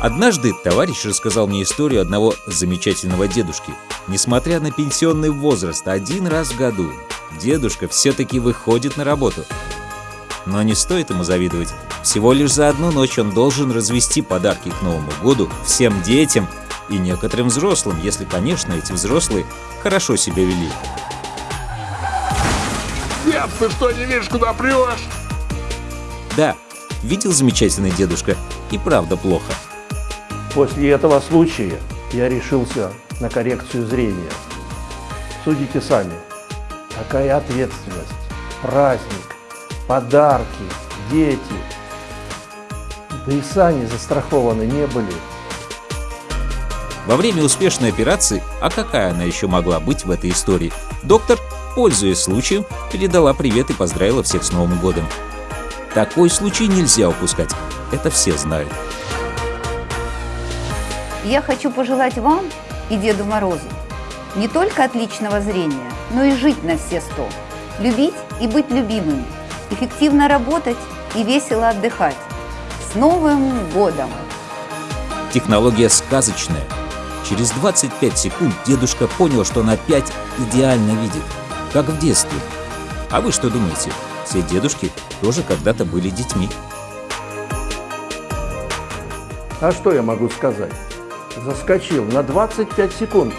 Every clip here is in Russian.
Однажды товарищ рассказал мне историю одного замечательного дедушки. Несмотря на пенсионный возраст, один раз в году дедушка все-таки выходит на работу. Но не стоит ему завидовать. Всего лишь за одну ночь он должен развести подарки к Новому году всем детям и некоторым взрослым, если, конечно, эти взрослые хорошо себя вели. Дед, ты что, не видишь, куда прешь? Да, видел замечательный дедушка, и правда плохо. После этого случая я решился на коррекцию зрения. Судите сами, какая ответственность, праздник, подарки, дети. Да и сани застрахованы не были. Во время успешной операции, а какая она еще могла быть в этой истории, доктор, пользуясь случаем, передала привет и поздравила всех с Новым годом. Такой случай нельзя упускать, это все знают. Я хочу пожелать вам и Деду Морозу не только отличного зрения, но и жить на все сто. Любить и быть любимым, эффективно работать и весело отдыхать. С Новым годом! Технология сказочная. Через 25 секунд дедушка понял, что он опять идеально видит, как в детстве. А вы что думаете? Все дедушки тоже когда-то были детьми. А что я могу сказать? Заскочил на 25 секунд.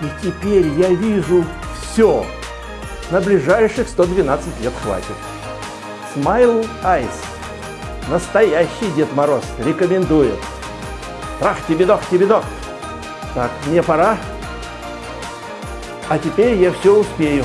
И теперь я вижу все. На ближайших 112 лет хватит. Smile Eyes. Настоящий Дед Мороз рекомендует. Трах тебе дох тебе дох. Так, мне пора. А теперь я все успею.